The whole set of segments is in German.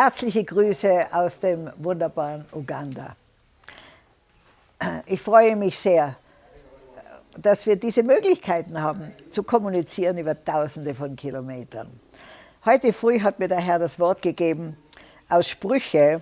Herzliche Grüße aus dem wunderbaren Uganda. Ich freue mich sehr, dass wir diese Möglichkeiten haben, zu kommunizieren über Tausende von Kilometern. Heute früh hat mir der Herr das Wort gegeben aus Sprüche,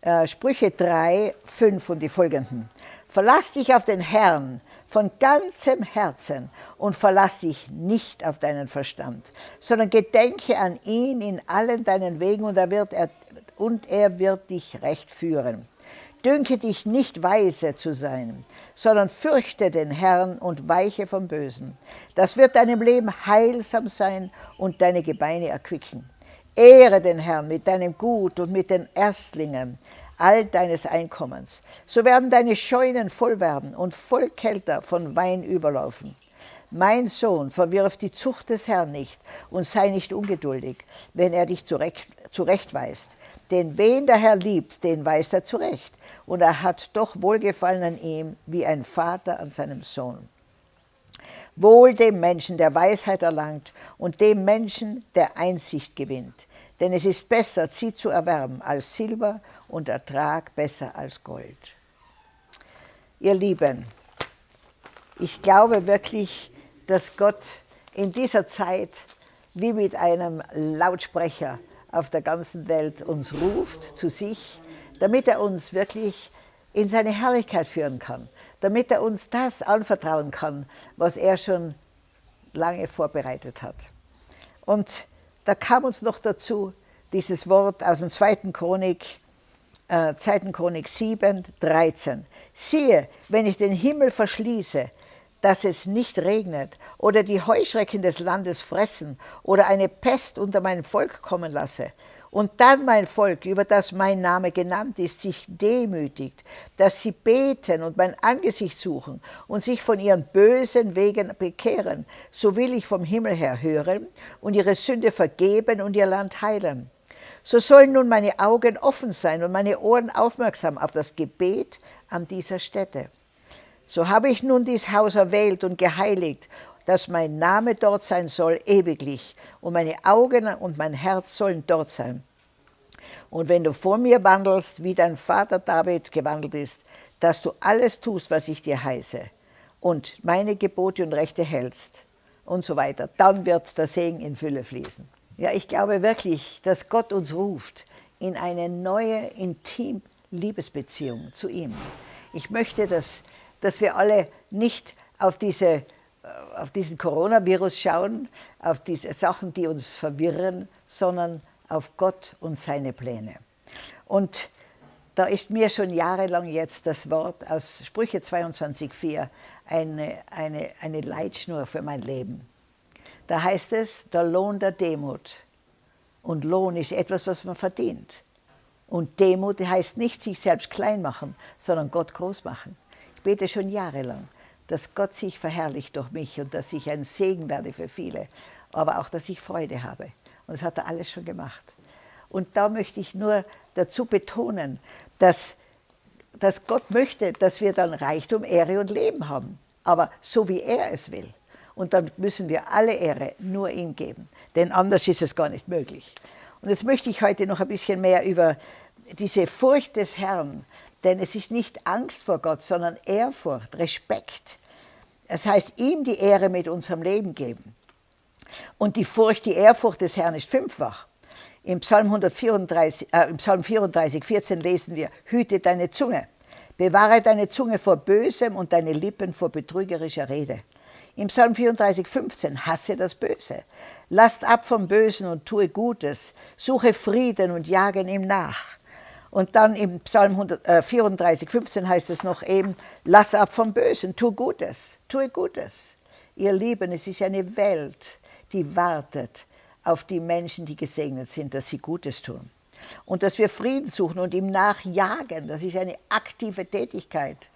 äh, Sprüche 3, 5 und die folgenden. Verlass dich auf den Herrn von ganzem Herzen und verlass dich nicht auf deinen Verstand, sondern gedenke an ihn in allen deinen Wegen und er wird, er, und er wird dich recht führen. Dünke dich nicht weise zu sein, sondern fürchte den Herrn und weiche vom Bösen. Das wird deinem Leben heilsam sein und deine Gebeine erquicken. Ehre den Herrn mit deinem Gut und mit den Erstlingen all deines Einkommens. So werden deine Scheunen voll werden und voll Kälter von Wein überlaufen. Mein Sohn, verwirf die Zucht des Herrn nicht und sei nicht ungeduldig, wenn er dich zurecht, zurechtweist. Denn wen der Herr liebt, den weist er zurecht. Und er hat doch Wohlgefallen an ihm, wie ein Vater an seinem Sohn. Wohl dem Menschen, der Weisheit erlangt, und dem Menschen, der Einsicht gewinnt. Denn es ist besser, sie zu erwerben als Silber und Ertrag besser als Gold. Ihr Lieben, ich glaube wirklich, dass Gott in dieser Zeit wie mit einem Lautsprecher auf der ganzen Welt uns ruft zu sich, damit er uns wirklich in seine Herrlichkeit führen kann, damit er uns das anvertrauen kann, was er schon lange vorbereitet hat. Und da kam uns noch dazu dieses Wort aus dem 2. Chronik, äh, 2. Chronik 7, 13. Siehe, wenn ich den Himmel verschließe, dass es nicht regnet oder die Heuschrecken des Landes fressen oder eine Pest unter mein Volk kommen lasse, und dann mein Volk, über das mein Name genannt ist, sich demütigt, dass sie beten und mein Angesicht suchen und sich von ihren bösen Wegen bekehren, so will ich vom Himmel her hören und ihre Sünde vergeben und ihr Land heilen. So sollen nun meine Augen offen sein und meine Ohren aufmerksam auf das Gebet an dieser Stätte. So habe ich nun dies Haus erwählt und geheiligt dass mein Name dort sein soll ewiglich und meine Augen und mein Herz sollen dort sein. Und wenn du vor mir wandelst, wie dein Vater David gewandelt ist, dass du alles tust, was ich dir heiße und meine Gebote und Rechte hältst und so weiter, dann wird der Segen in Fülle fließen. Ja, ich glaube wirklich, dass Gott uns ruft in eine neue, intim Liebesbeziehung zu ihm. Ich möchte, dass, dass wir alle nicht auf diese auf diesen Coronavirus schauen, auf diese Sachen, die uns verwirren, sondern auf Gott und seine Pläne. Und da ist mir schon jahrelang jetzt das Wort aus Sprüche 22,4 eine, eine, eine Leitschnur für mein Leben. Da heißt es, der Lohn der Demut. Und Lohn ist etwas, was man verdient. Und Demut heißt nicht sich selbst klein machen, sondern Gott groß machen. Ich bete schon jahrelang dass Gott sich verherrlicht durch mich und dass ich ein Segen werde für viele, aber auch, dass ich Freude habe. Und das hat er alles schon gemacht. Und da möchte ich nur dazu betonen, dass, dass Gott möchte, dass wir dann Reichtum, Ehre und Leben haben. Aber so wie er es will. Und dann müssen wir alle Ehre nur ihm geben. Denn anders ist es gar nicht möglich. Und jetzt möchte ich heute noch ein bisschen mehr über diese Furcht des Herrn, denn es ist nicht Angst vor Gott, sondern Ehrfurcht, Respekt. Das heißt, ihm die Ehre mit unserem Leben geben. Und die Furcht, die Ehrfurcht des Herrn ist fünffach. Im Psalm, 134, äh, Im Psalm 34, 14 lesen wir, hüte deine Zunge, bewahre deine Zunge vor Bösem und deine Lippen vor betrügerischer Rede. Im Psalm 34, 15, hasse das Böse. Lasst ab vom Bösen und tue Gutes, suche Frieden und jage ihm nach. Und dann im Psalm 134, 15 äh, heißt es noch eben, lass ab vom Bösen, tu Gutes, tue Gutes. Ihr Lieben, es ist eine Welt, die wartet auf die Menschen, die gesegnet sind, dass sie Gutes tun. Und dass wir Frieden suchen und ihm nachjagen, das ist eine aktive Tätigkeit.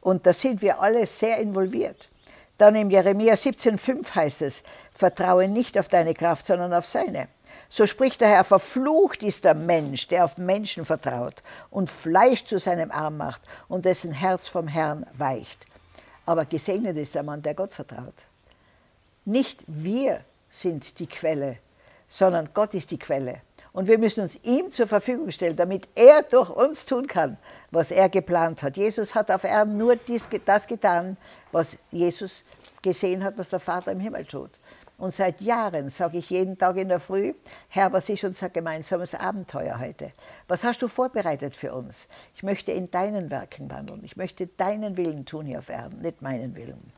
Und da sind wir alle sehr involviert. Dann im Jeremia 17,5 heißt es, vertraue nicht auf deine Kraft, sondern auf seine. So spricht der Herr, verflucht ist der Mensch, der auf Menschen vertraut und Fleisch zu seinem Arm macht und dessen Herz vom Herrn weicht. Aber gesegnet ist der Mann, der Gott vertraut. Nicht wir sind die Quelle, sondern Gott ist die Quelle. Und wir müssen uns ihm zur Verfügung stellen, damit er durch uns tun kann, was er geplant hat. Jesus hat auf Erden nur dies, das getan, was Jesus gesehen hat, was der Vater im Himmel tut. Und seit Jahren sage ich jeden Tag in der Früh, Herr, was ist unser gemeinsames Abenteuer heute? Was hast du vorbereitet für uns? Ich möchte in deinen Werken wandeln. Ich möchte deinen Willen tun hier auf Erden, nicht meinen Willen.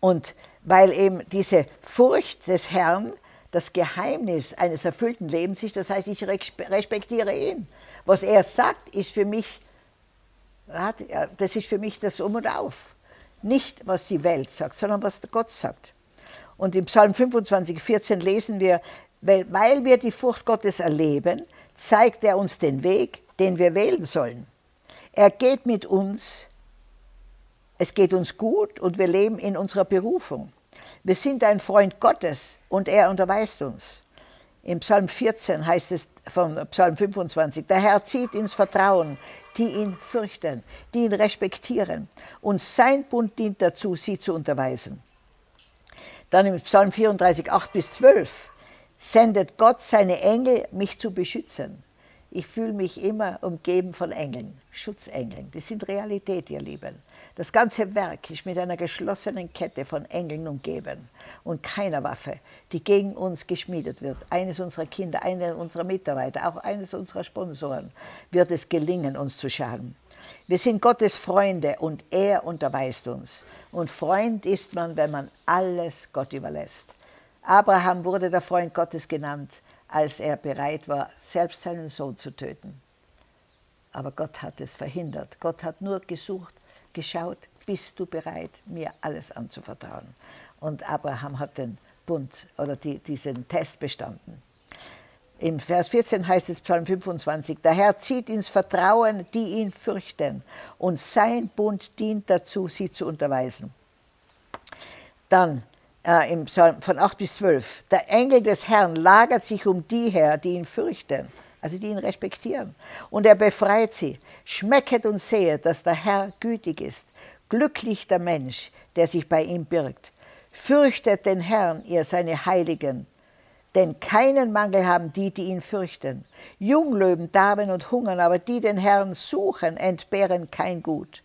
Und weil eben diese Furcht des Herrn das Geheimnis eines erfüllten Lebens ist, das heißt, ich respektiere ihn. Was er sagt, ist für mich, das ist für mich das Um und Auf. Nicht, was die Welt sagt, sondern was Gott sagt. Und im Psalm 25, 14 lesen wir, weil wir die Furcht Gottes erleben, zeigt er uns den Weg, den wir wählen sollen. Er geht mit uns, es geht uns gut und wir leben in unserer Berufung. Wir sind ein Freund Gottes und er unterweist uns. Im Psalm 14 heißt es von Psalm 25, der Herr zieht ins Vertrauen, die ihn fürchten, die ihn respektieren. Und sein Bund dient dazu, sie zu unterweisen. Dann im Psalm 34, 8 bis 12 sendet Gott seine Engel, mich zu beschützen. Ich fühle mich immer umgeben von Engeln, Schutzengeln. Die sind Realität, ihr Lieben. Das ganze Werk ist mit einer geschlossenen Kette von Engeln umgeben und keiner Waffe, die gegen uns geschmiedet wird, eines unserer Kinder, einer unserer Mitarbeiter, auch eines unserer Sponsoren, wird es gelingen, uns zu schaden. Wir sind Gottes Freunde und er unterweist uns. Und Freund ist man, wenn man alles Gott überlässt. Abraham wurde der Freund Gottes genannt, als er bereit war, selbst seinen Sohn zu töten. Aber Gott hat es verhindert. Gott hat nur gesucht, geschaut, bist du bereit, mir alles anzuvertrauen. Und Abraham hat den Bund oder die, diesen Test bestanden. Im Vers 14 heißt es, Psalm 25, der Herr zieht ins Vertrauen, die ihn fürchten, und sein Bund dient dazu, sie zu unterweisen. Dann äh, im Psalm von 8 bis 12, der Engel des Herrn lagert sich um die her, die ihn fürchten, also die ihn respektieren, und er befreit sie. Schmecket und sehet, dass der Herr gütig ist. Glücklich der Mensch, der sich bei ihm birgt. Fürchtet den Herrn, ihr seine Heiligen, denn keinen Mangel haben die, die ihn fürchten. Junglöwen darben und hungern, aber die den Herrn suchen, entbehren kein Gut.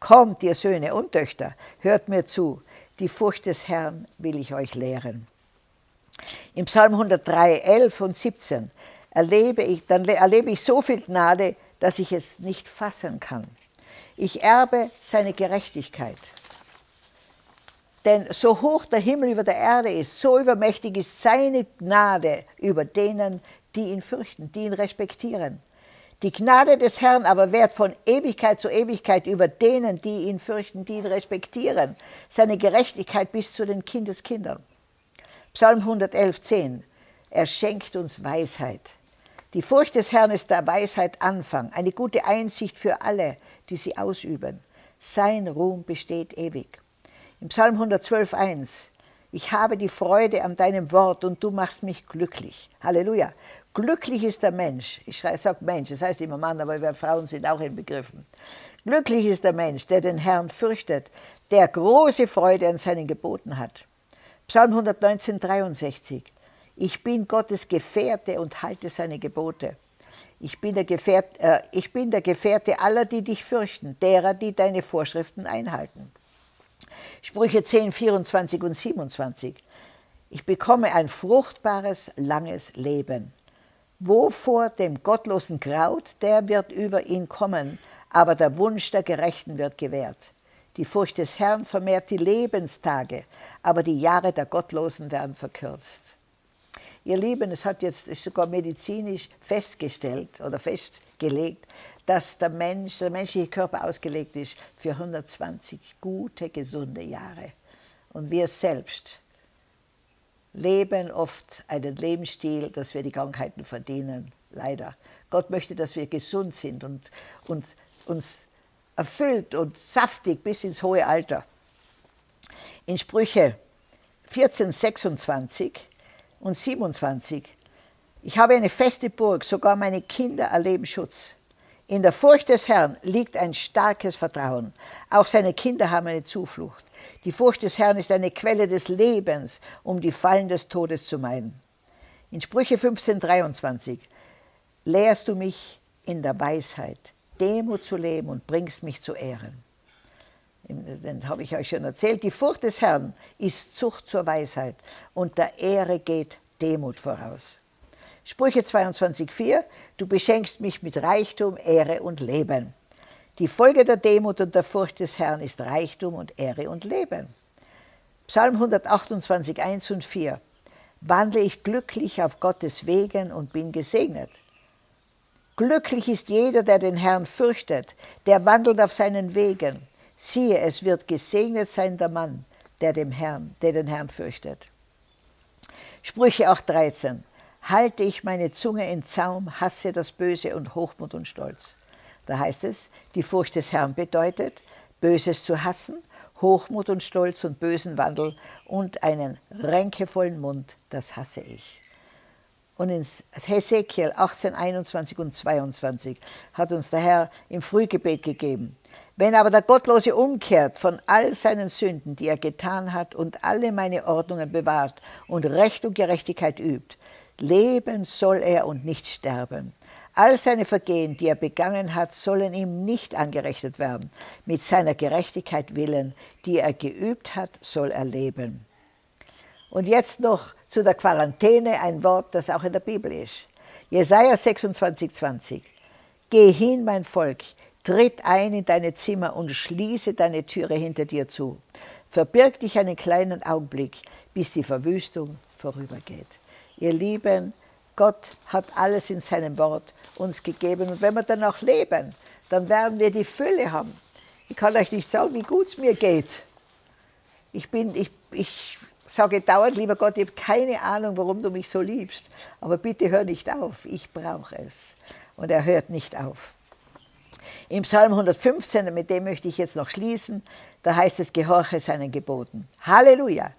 Kommt, ihr Söhne und Töchter, hört mir zu, die Furcht des Herrn will ich euch lehren. Im Psalm 103, 11 und 17 erlebe ich, dann erlebe ich so viel Gnade, dass ich es nicht fassen kann. Ich erbe seine Gerechtigkeit. Denn so hoch der Himmel über der Erde ist, so übermächtig ist seine Gnade über denen, die ihn fürchten, die ihn respektieren. Die Gnade des Herrn aber währt von Ewigkeit zu Ewigkeit über denen, die ihn fürchten, die ihn respektieren. Seine Gerechtigkeit bis zu den Kindeskindern. Psalm 111, 10. Er schenkt uns Weisheit. Die Furcht des Herrn ist der Weisheit Anfang, eine gute Einsicht für alle, die sie ausüben. Sein Ruhm besteht ewig. Im Psalm 112, 1. Ich habe die Freude an deinem Wort und du machst mich glücklich. Halleluja. Glücklich ist der Mensch. Ich sage Mensch, das heißt immer Mann, aber wir Frauen sind auch in Begriffen. Glücklich ist der Mensch, der den Herrn fürchtet, der große Freude an seinen Geboten hat. Psalm 119, 63. Ich bin Gottes Gefährte und halte seine Gebote. Ich bin, der Gefährte, äh, ich bin der Gefährte aller, die dich fürchten, derer, die deine Vorschriften einhalten. Sprüche 10, 24 und 27. Ich bekomme ein fruchtbares, langes Leben. Wovor dem Gottlosen graut, der wird über ihn kommen, aber der Wunsch der Gerechten wird gewährt. Die Furcht des Herrn vermehrt die Lebenstage, aber die Jahre der Gottlosen werden verkürzt. Ihr Lieben, es hat jetzt sogar medizinisch festgestellt oder festgelegt, dass der Mensch, der menschliche Körper ausgelegt ist für 120 gute, gesunde Jahre. Und wir selbst leben oft einen Lebensstil, dass wir die Krankheiten verdienen, leider. Gott möchte, dass wir gesund sind und, und uns erfüllt und saftig bis ins hohe Alter. In Sprüche 14, 26 und 27, ich habe eine feste Burg, sogar meine Kinder erleben Schutz. In der Furcht des Herrn liegt ein starkes Vertrauen. Auch seine Kinder haben eine Zuflucht. Die Furcht des Herrn ist eine Quelle des Lebens, um die Fallen des Todes zu meiden. In Sprüche 15, 23 lehrst du mich in der Weisheit, Demut zu leben und bringst mich zu Ehren. Den habe ich euch schon erzählt. Die Furcht des Herrn ist Zucht zur Weisheit und der Ehre geht Demut voraus. Sprüche 22,4 Du beschenkst mich mit Reichtum, Ehre und Leben. Die Folge der Demut und der Furcht des Herrn ist Reichtum und Ehre und Leben. Psalm 128, 1 und 4 Wandle ich glücklich auf Gottes Wegen und bin gesegnet. Glücklich ist jeder, der den Herrn fürchtet, der wandelt auf seinen Wegen. Siehe, es wird gesegnet sein der Mann, der, dem Herrn, der den Herrn fürchtet. Sprüche 8,13 Halte ich meine Zunge in Zaum, hasse das Böse und Hochmut und Stolz. Da heißt es, die Furcht des Herrn bedeutet, Böses zu hassen, Hochmut und Stolz und bösen Wandel und einen ränkevollen Mund, das hasse ich. Und in Hesekiel 18, 21 und 22 hat uns der Herr im Frühgebet gegeben. Wenn aber der Gottlose umkehrt von all seinen Sünden, die er getan hat, und alle meine Ordnungen bewahrt und Recht und Gerechtigkeit übt, leben soll er und nicht sterben. All seine Vergehen, die er begangen hat, sollen ihm nicht angerechnet werden. Mit seiner Gerechtigkeit willen, die er geübt hat, soll er leben. Und jetzt noch zu der Quarantäne ein Wort, das auch in der Bibel ist. Jesaja 26, 20. Geh hin, mein Volk, tritt ein in deine Zimmer und schließe deine Türe hinter dir zu. Verbirg dich einen kleinen Augenblick, bis die Verwüstung vorübergeht. Ihr Lieben, Gott hat alles in seinem Wort uns gegeben. Und wenn wir dann auch leben, dann werden wir die Fülle haben. Ich kann euch nicht sagen, wie gut es mir geht. Ich, bin, ich, ich sage dauernd, lieber Gott, ich habe keine Ahnung, warum du mich so liebst. Aber bitte hör nicht auf, ich brauche es. Und er hört nicht auf. Im Psalm 115, mit dem möchte ich jetzt noch schließen, da heißt es, gehorche seinen Geboten. Halleluja!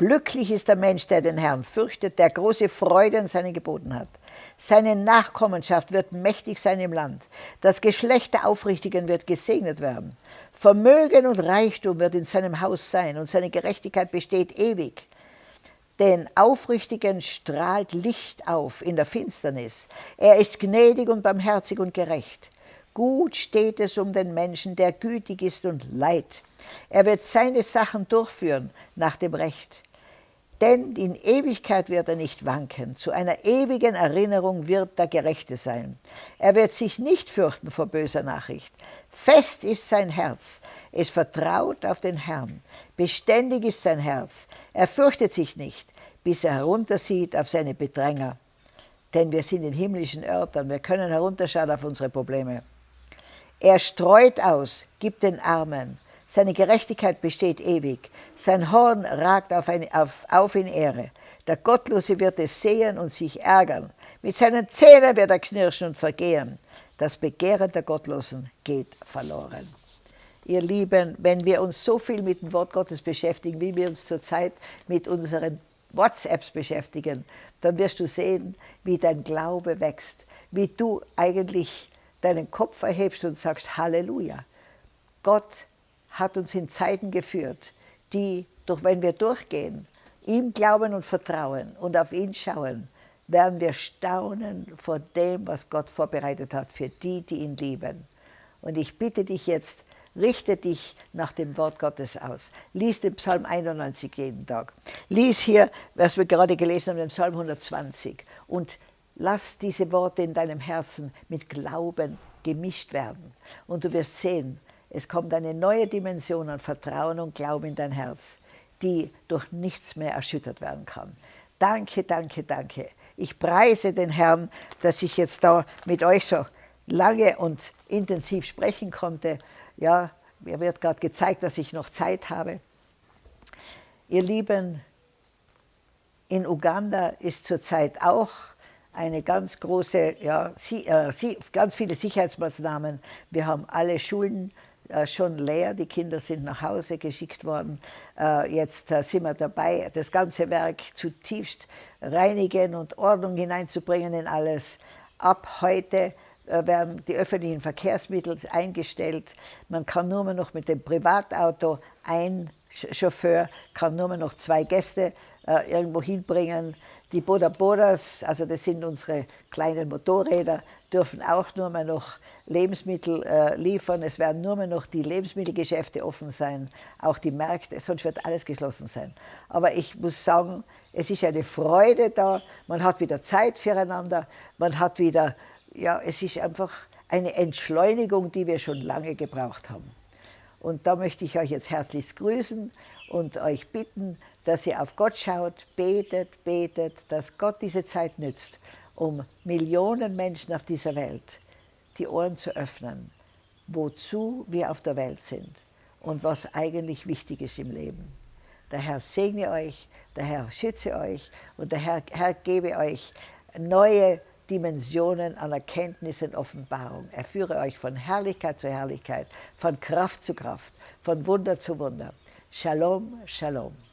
Glücklich ist der Mensch, der den Herrn fürchtet, der große Freude an seinen Geboten hat. Seine Nachkommenschaft wird mächtig sein im Land. Das Geschlecht der Aufrichtigen wird gesegnet werden. Vermögen und Reichtum wird in seinem Haus sein und seine Gerechtigkeit besteht ewig. Den Aufrichtigen strahlt Licht auf in der Finsternis. Er ist gnädig und barmherzig und gerecht. Gut steht es um den Menschen, der gütig ist und leid. Er wird seine Sachen durchführen nach dem Recht denn in Ewigkeit wird er nicht wanken, zu einer ewigen Erinnerung wird der Gerechte sein. Er wird sich nicht fürchten vor böser Nachricht. Fest ist sein Herz, es vertraut auf den Herrn. Beständig ist sein Herz, er fürchtet sich nicht, bis er heruntersieht auf seine Bedränger. Denn wir sind in himmlischen Örtern, wir können herunterschauen auf unsere Probleme. Er streut aus, gibt den Armen, seine Gerechtigkeit besteht ewig. Sein Horn ragt auf, eine, auf, auf in Ehre. Der Gottlose wird es sehen und sich ärgern. Mit seinen Zähnen wird er knirschen und vergehen. Das Begehren der Gottlosen geht verloren. Ihr Lieben, wenn wir uns so viel mit dem Wort Gottes beschäftigen, wie wir uns zurzeit mit unseren WhatsApps beschäftigen, dann wirst du sehen, wie dein Glaube wächst, wie du eigentlich deinen Kopf erhebst und sagst Halleluja. Gott hat uns in Zeiten geführt, die, durch wenn wir durchgehen, ihm glauben und vertrauen und auf ihn schauen, werden wir staunen vor dem, was Gott vorbereitet hat für die, die ihn lieben. Und ich bitte dich jetzt, richte dich nach dem Wort Gottes aus. Lies den Psalm 91 jeden Tag. Lies hier, was wir gerade gelesen haben, den Psalm 120. Und lass diese Worte in deinem Herzen mit Glauben gemischt werden. Und du wirst sehen, es kommt eine neue Dimension an Vertrauen und Glauben in dein Herz, die durch nichts mehr erschüttert werden kann. Danke, danke, danke. Ich preise den Herrn, dass ich jetzt da mit euch so lange und intensiv sprechen konnte. Ja, mir wird gerade gezeigt, dass ich noch Zeit habe. Ihr Lieben, in Uganda ist zurzeit auch eine ganz große, ja, äh, ganz viele Sicherheitsmaßnahmen. Wir haben alle Schulen schon leer, die Kinder sind nach Hause geschickt worden. Äh, jetzt äh, sind wir dabei, das ganze Werk zutiefst reinigen und Ordnung hineinzubringen in alles. Ab heute werden die öffentlichen Verkehrsmittel eingestellt. Man kann nur noch mit dem Privatauto ein Chauffeur kann nur mehr noch zwei Gäste äh, irgendwo hinbringen. Die Boda Bodas, also das sind unsere kleinen Motorräder, dürfen auch nur mehr noch Lebensmittel äh, liefern. Es werden nur mehr noch die Lebensmittelgeschäfte offen sein, auch die Märkte, sonst wird alles geschlossen sein. Aber ich muss sagen, es ist eine Freude da, man hat wieder Zeit füreinander, man hat wieder, ja, es ist einfach eine Entschleunigung, die wir schon lange gebraucht haben. Und da möchte ich euch jetzt herzlichst grüßen und euch bitten, dass ihr auf Gott schaut, betet, betet, dass Gott diese Zeit nützt, um Millionen Menschen auf dieser Welt die Ohren zu öffnen, wozu wir auf der Welt sind und was eigentlich wichtig ist im Leben. Der Herr segne euch, der Herr schütze euch und der Herr, Herr gebe euch neue Dimensionen an Erkenntnis und Offenbarung. Er führe euch von Herrlichkeit zu Herrlichkeit, von Kraft zu Kraft, von Wunder zu Wunder. שלום, שלום.